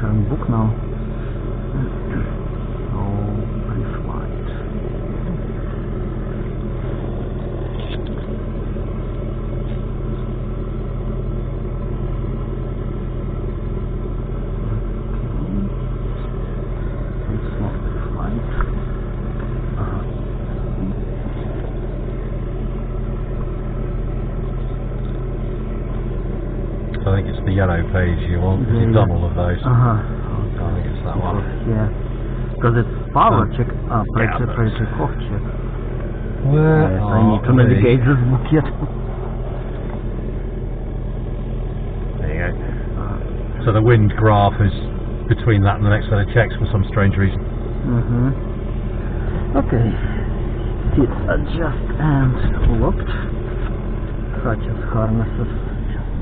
voor een boek nou? yellow page you want, because you've done all of those. Uh-huh. I think it's that one. Yeah. Because it's Fahrradcheck, um, uh, ah, Brexit, Brexit, Kochcheck. Where yes, I need to navigate this book yet. There you go. So the wind graph is between that and the next set of checks for some strange reason. Mm-hmm. Okay. It's adjust and locked. Such as harnesses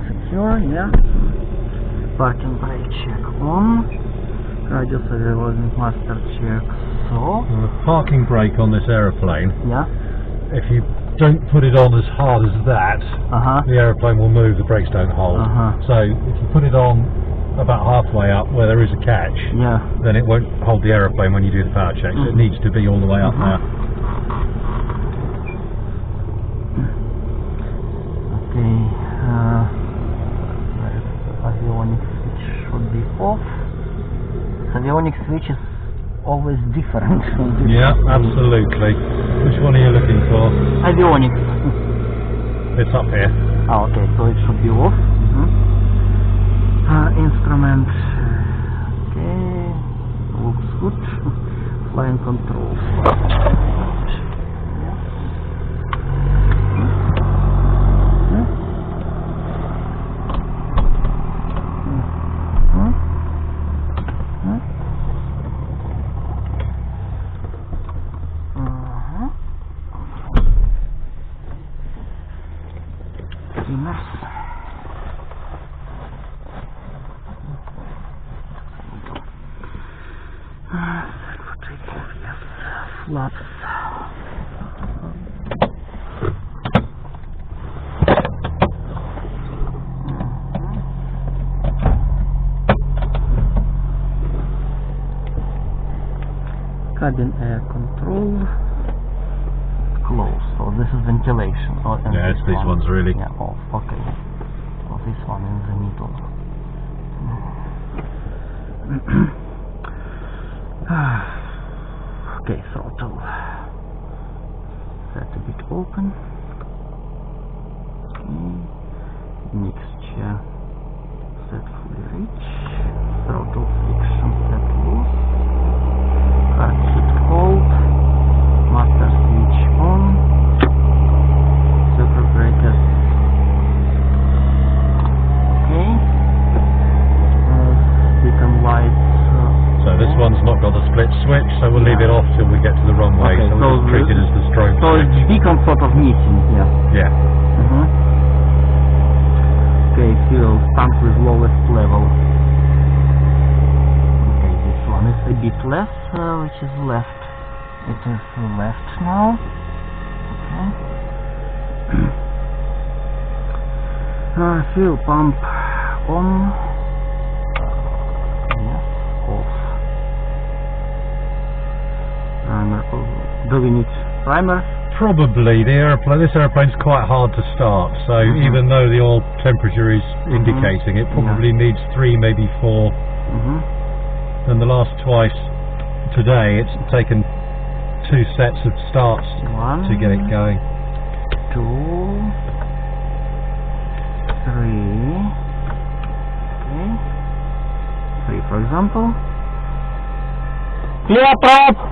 secure, yeah. Parking brake check on. Radius revolving master check so. The parking brake on this aeroplane, Yeah. if you don't put it on as hard as that, Uh-huh. the aeroplane will move, the brakes don't hold. Uh-huh. So if you put it on about halfway up where there is a catch, Yeah. then it won't hold the aeroplane when you do the power checks. It Mhm. needs to be all the way up Mhm. there. Okay. Uh, where is the avionics switch should be off. the Avionics switch is always different. Yeah, absolutely. Which one are you looking for? Avionics. It's up here. Ah, okay, so it should be off. Mhm. Uh, instrument. Okay, looks good. Flying controls. Cabin air control. Close. So this is ventilation. Oh, Yeah, it's these one. ones really. Yeah, off. So the middle. okay, throttle. Set a bit open. Okay. Mixture set fully rich. Throttle friction set loose. Hard shift hold. Master switch on. Circuit breakers. Okay. Uh, beacon lights. Uh, So this one's not got the split switch, so we'll leave it off till we get to the runway. Okay, so so we'll treat it the- as the strobe so it's switch. beacon sort of meeting here. Yeah. Mhm. Okay, fuel tank with lowest level. Okay, this one is a bit less, uh, which is left. It is left now. Okay. uh, fuel pump on. Yes, off. Primer. oh, Do we need primer? Probably the aeroplane. This aeroplane's quite hard to start, so Mhm. even though the oil temperature is indicating, it probably needs three, maybe four. Mm-hmm. And the last twice today, it's taken two sets of starts One. to get it going. two, three, okay, three for example. Clear prop!